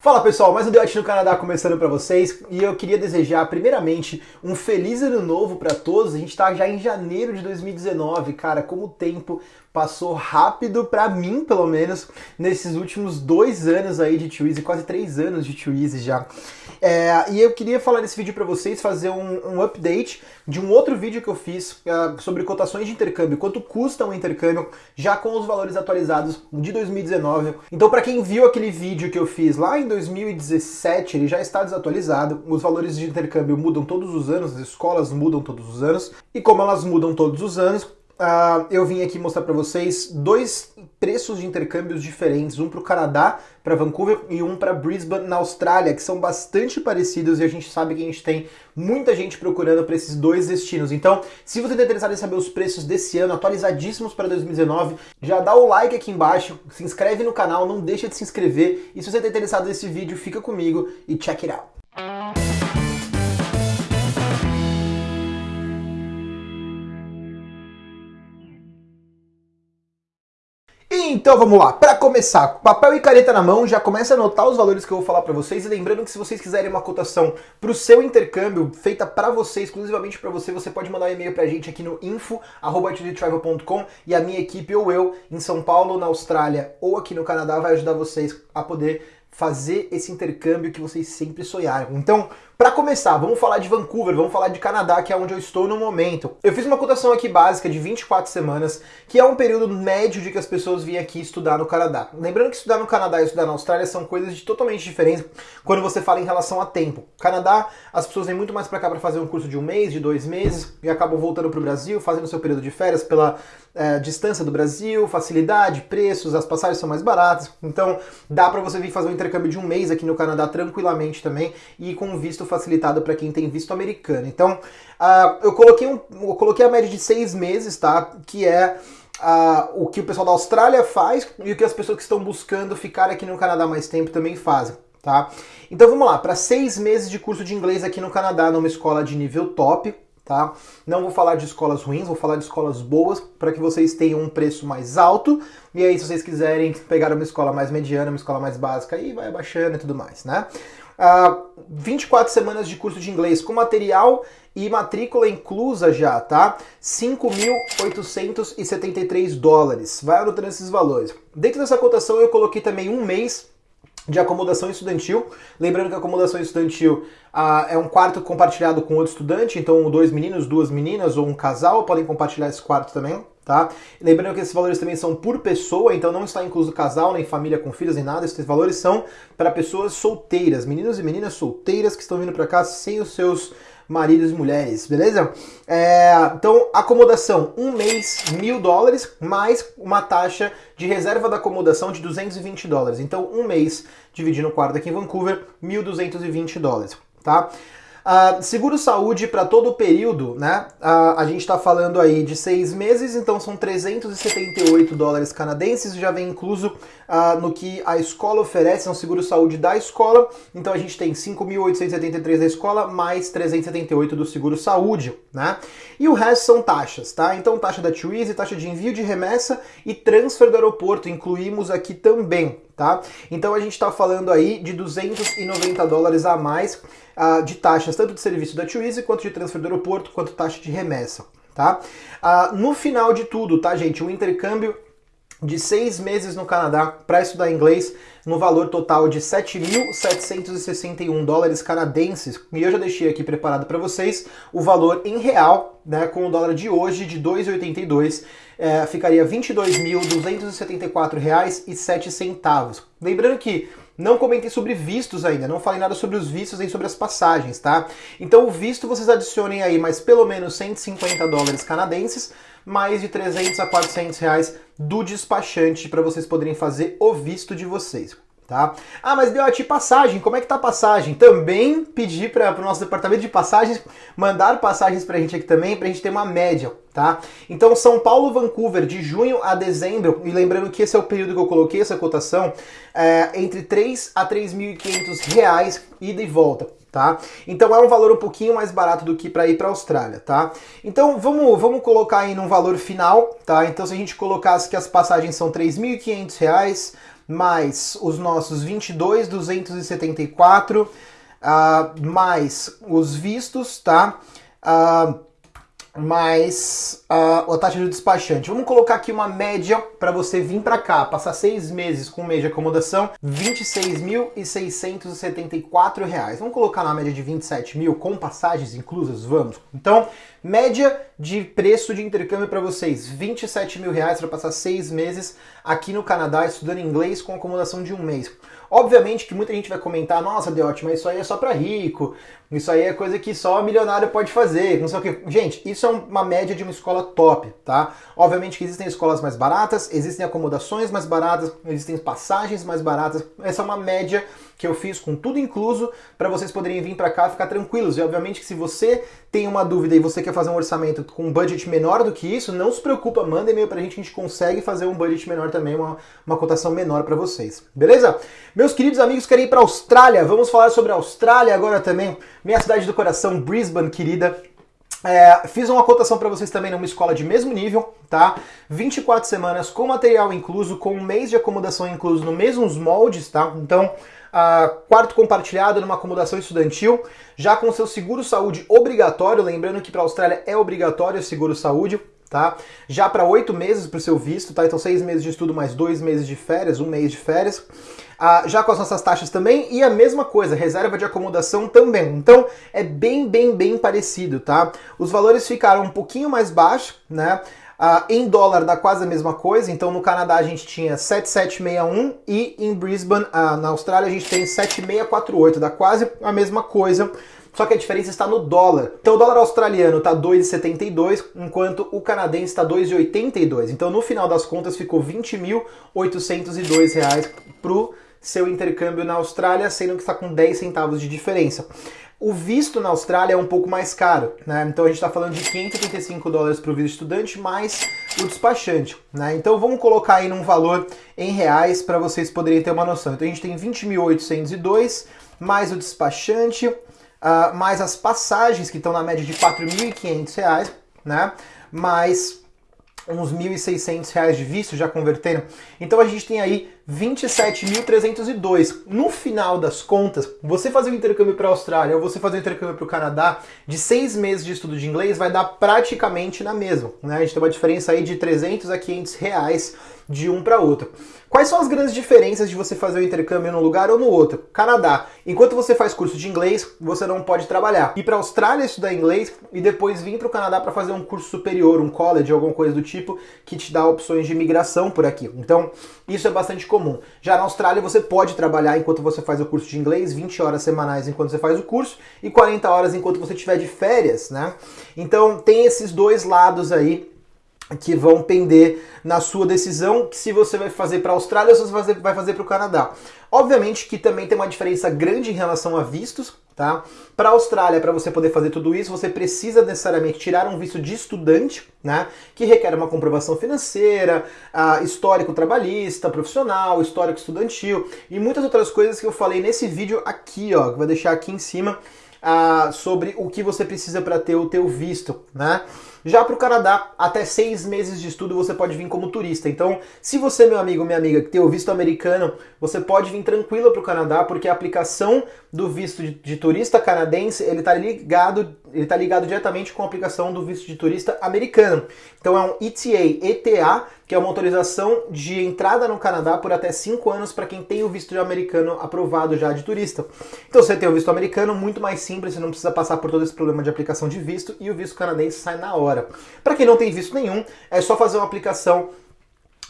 Fala pessoal, mais um Deote no Canadá começando para vocês e eu queria desejar primeiramente um feliz ano novo para todos. A gente tá já em janeiro de 2019, cara, como o tempo passou rápido para mim, pelo menos, nesses últimos dois anos aí de Twizy, quase três anos de Twizy já. É, e eu queria falar nesse vídeo para vocês, fazer um, um, update de um outro vídeo que eu fiz uh, sobre cotações de intercâmbio, quanto custa um intercâmbio, já com os valores atualizados de 2019. Então, para quem viu aquele vídeo que eu fiz lá em 2017, ele já está desatualizado. Os valores de intercâmbio mudam todos os anos, as escolas mudam todos os anos, e como elas mudam todos os anos, Uh, eu vim aqui mostrar para vocês dois preços de intercâmbios diferentes, um para o Canadá, para Vancouver, e um para Brisbane, na Austrália, que são bastante parecidos e a gente sabe que a gente tem muita gente procurando para esses dois destinos. Então, se você está interessado em saber os preços desse ano, atualizadíssimos para 2019, já dá o like aqui embaixo, se inscreve no canal, não deixa de se inscrever, e se você está interessado nesse vídeo, fica comigo e check it out. Então vamos lá, para começar, papel e caneta na mão, já começa a anotar os valores que eu vou falar para vocês. E lembrando que se vocês quiserem uma cotação para o seu intercâmbio feita para você, exclusivamente para você, você pode mandar um e-mail para a gente aqui no info@travel.com e a minha equipe ou eu em São Paulo, na Austrália ou aqui no Canadá vai ajudar vocês a poder fazer esse intercâmbio que vocês sempre sonharam. Então, para começar, vamos falar de Vancouver, vamos falar de Canadá, que é onde eu estou no momento. Eu fiz uma cotação aqui básica de 24 semanas, que é um período médio de que as pessoas vêm aqui estudar no Canadá. Lembrando que estudar no Canadá e estudar na Austrália são coisas de totalmente diferentes quando você fala em relação a tempo. Canadá, as pessoas vêm muito mais para cá para fazer um curso de um mês, de dois meses, e acabam voltando para o Brasil, fazendo seu período de férias pela é, distância do Brasil, facilidade, preços, as passagens são mais baratas. Então, dá para você vir fazer um intercâmbio de um mês aqui no Canadá tranquilamente também e com visto facilitado para quem tem visto americano. Então, uh, eu, coloquei um, eu coloquei a média de seis meses, tá? Que é uh, o que o pessoal da Austrália faz e o que as pessoas que estão buscando ficar aqui no Canadá mais tempo também fazem. Tá? Então vamos lá, para seis meses de curso de inglês aqui no Canadá, numa escola de nível top, tá? Não vou falar de escolas ruins, vou falar de escolas boas para que vocês tenham um preço mais alto. E aí, se vocês quiserem pegar uma escola mais mediana, uma escola mais básica, aí vai abaixando e tudo mais, né? Uh, 24 semanas de curso de inglês com material e matrícula inclusa já, tá? 5.873 dólares. Vai anotando esses valores. Dentro dessa cotação eu coloquei também um mês de acomodação estudantil. Lembrando que a acomodação estudantil ah, é um quarto compartilhado com outro estudante, então dois meninos, duas meninas ou um casal podem compartilhar esse quarto também. Tá? Lembrando que esses valores também são por pessoa, então não está incluso casal, nem família com filhos, nem nada. Esses valores são para pessoas solteiras, meninos e meninas solteiras que estão vindo para cá sem os seus maridos e mulheres, beleza? É, então, acomodação, um mês, mil dólares, mais uma taxa de reserva da acomodação de 220 dólares. Então, um mês dividindo o quarto aqui em Vancouver, 1.220 dólares, tá? Uh, seguro saúde para todo o período, né? Uh, a gente está falando aí de seis meses, então são 378 dólares canadenses, já vem incluso uh, no que a escola oferece, é um seguro saúde da escola. Então a gente tem 5.873 da escola mais 378 do seguro saúde, né? E o resto são taxas, tá? Então taxa da Twizy, taxa de envio de remessa e transfer do aeroporto, incluímos aqui também, tá? Então a gente está falando aí de 290 dólares a mais uh, de taxas, tanto de serviço da Twizy, quanto de transfer do aeroporto, quanto taxa de remessa, tá? Uh, no final de tudo, tá, gente, o intercâmbio de seis meses no Canadá para estudar inglês no valor total de 7.761 dólares canadenses. E eu já deixei aqui preparado para vocês o valor em real, né, com o dólar de hoje de 2,82, é, ficaria R$ 22.274,07. Lembrando que não comentei sobre vistos ainda, não falei nada sobre os vistos nem sobre as passagens, tá? Então o visto vocês adicionem aí mais pelo menos 150 dólares canadenses, mais de 300 a 400 reais do despachante para vocês poderem fazer o visto de vocês. Tá? Ah, mas deu a passagem, como é que tá a passagem? Também pedi para o nosso departamento de passagens mandar passagens para a gente aqui também, para a gente ter uma média, tá? Então, São Paulo, Vancouver, de junho a dezembro, e lembrando que esse é o período que eu coloquei essa cotação, é, entre 3 a 3.500 reais ida e volta. Tá? Então é um valor um pouquinho mais barato do que para ir para a Austrália, tá? Então vamos, vamos colocar aí num valor final, tá? Então se a gente colocasse que as passagens são R$ 3.500, mais os nossos 22,274, uh, mais os vistos, tá? Uh, mais uh, a taxa de despachante. Vamos colocar aqui uma média para você vir para cá, passar seis meses com um mês de acomodação, R$ 26.674. Vamos colocar na média de 27 mil com passagens inclusas? Vamos. Então, média de preço de intercâmbio para vocês, 27 mil reais para passar seis meses aqui no Canadá estudando inglês com acomodação de um mês. Obviamente que muita gente vai comentar, nossa, Deote, mas isso aí é só para rico, isso aí é coisa que só milionário pode fazer, não sei o que. Gente, isso é uma média de uma escola top, tá? Obviamente que existem escolas mais baratas, existem acomodações mais baratas, existem passagens mais baratas. Essa é uma média que eu fiz com tudo incluso para vocês poderem vir para cá ficar tranquilos. E obviamente que se você tem uma dúvida e você quer fazer um orçamento com um budget menor do que isso, não se preocupa, manda e-mail pra gente, a gente consegue fazer um budget menor também, uma, uma cotação menor para vocês. Beleza? Meus queridos amigos, querem ir para Austrália? Vamos falar sobre a Austrália agora também. Minha cidade do coração, Brisbane, querida. É, fiz uma cotação para vocês também numa escola de mesmo nível, tá? 24 semanas com material incluso, com um mês de acomodação incluso no mesmos moldes, tá? Então, uh, quarto compartilhado numa acomodação estudantil, já com seu seguro saúde obrigatório, lembrando que para a Austrália é obrigatório o seguro saúde, tá? Já para oito meses para o seu visto, tá? Então seis meses de estudo mais dois meses de férias, um mês de férias. Ah, já com as nossas taxas também, e a mesma coisa, reserva de acomodação também. Então é bem, bem, bem parecido, tá? Os valores ficaram um pouquinho mais baixos, né? Uh, em dólar dá quase a mesma coisa, então no Canadá a gente tinha 7761 e em Brisbane, uh, na Austrália, a gente tem 7648, dá quase a mesma coisa, só que a diferença está no dólar. Então o dólar australiano está 2,72, enquanto o canadense está 2,82. Então no final das contas ficou 20.802 reais pro seu intercâmbio na Austrália, sendo que está com 10 centavos de diferença. O visto na Austrália é um pouco mais caro, né? Então a gente está falando de 585 dólares para o visto estudante mais o despachante, né? Então vamos colocar aí num valor em reais para vocês poderem ter uma noção. Então a gente tem 20.802 mais o despachante, uh, mais as passagens que estão na média de 4.500 reais, né? Mais uns 1.600 reais de visto já convertendo. Então a gente tem aí 27.302. No final das contas, você fazer um intercâmbio para a Austrália ou você fazer um intercâmbio para o Canadá de seis meses de estudo de inglês vai dar praticamente na mesma. Né? A gente tem uma diferença aí de 300 a 500 reais de um para outro. Quais são as grandes diferenças de você fazer o intercâmbio num lugar ou no outro? Canadá. Enquanto você faz curso de inglês, você não pode trabalhar. Ir para a Austrália estudar inglês e depois vir para o Canadá para fazer um curso superior, um college, alguma coisa do tipo, que te dá opções de imigração por aqui. Então, isso é bastante comum. Já na Austrália, você pode trabalhar enquanto você faz o curso de inglês, 20 horas semanais enquanto você faz o curso e 40 horas enquanto você estiver de férias, né? Então, tem esses dois lados aí que vão pender na sua decisão se você vai fazer para a Austrália ou se você vai fazer para o Canadá. Obviamente que também tem uma diferença grande em relação a vistos, tá? Para a Austrália, para você poder fazer tudo isso, você precisa necessariamente tirar um visto de estudante, né? Que requer uma comprovação financeira, uh, histórico trabalhista, profissional, histórico estudantil e muitas outras coisas que eu falei nesse vídeo aqui, ó, que vou deixar aqui em cima, uh, sobre o que você precisa para ter o teu visto, né? Já para o Canadá, até seis meses de estudo você pode vir como turista. Então, se você, meu amigo, minha amiga, que tem o visto americano, você pode vir tranquilo para o Canadá, porque a aplicação do visto de, de turista canadense, ele está ligado, ele tá ligado diretamente com a aplicação do visto de turista americano. Então é um ETA, ETA, que é uma autorização de entrada no Canadá por até cinco anos para quem tem o visto americano aprovado já de turista. Então você tem o visto americano, muito mais simples, você não precisa passar por todo esse problema de aplicação de visto e o visto canadense sai na hora. Para quem não tem visto nenhum, é só fazer uma aplicação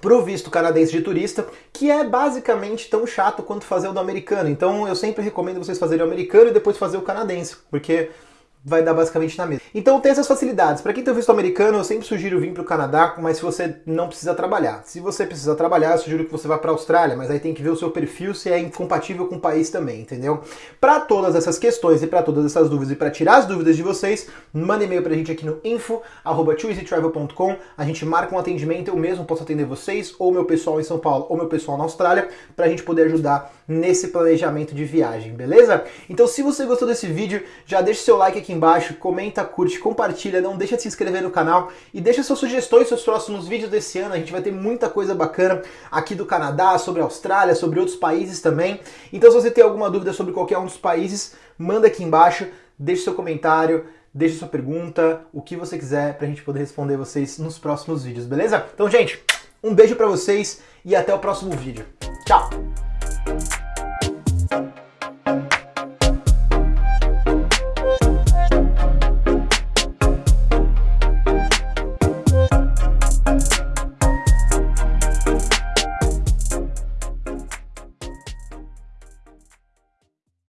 para o visto canadense de turista, que é basicamente tão chato quanto fazer o do americano. Então eu sempre recomendo vocês fazerem o americano e depois fazer o canadense, porque vai dar basicamente na mesma. Então tem essas facilidades. Para quem tem visto americano, eu sempre sugiro vir para o Canadá, mas se você não precisa trabalhar. Se você precisa trabalhar, eu sugiro que você vá para a Austrália, mas aí tem que ver o seu perfil se é incompatível com o país também, entendeu? Para todas essas questões e para todas essas dúvidas e para tirar as dúvidas de vocês, manda e-mail para a gente aqui no info@twoeasytravel.com. A gente marca um atendimento, eu mesmo posso atender vocês ou meu pessoal em São Paulo ou meu pessoal na Austrália, para a gente poder ajudar nesse planejamento de viagem, beleza? Então se você gostou desse vídeo, já deixa seu like aqui aqui embaixo, comenta, curte, compartilha, não deixa de se inscrever no canal e deixa suas sugestões para os próximos vídeos desse ano. A gente vai ter muita coisa bacana aqui do Canadá, sobre a Austrália, sobre outros países também. Então se você tem alguma dúvida sobre qualquer um dos países, manda aqui embaixo, deixa seu comentário, deixa sua pergunta, o que você quiser pra gente poder responder vocês nos próximos vídeos, beleza? Então, gente, um beijo para vocês e até o próximo vídeo. Tchau!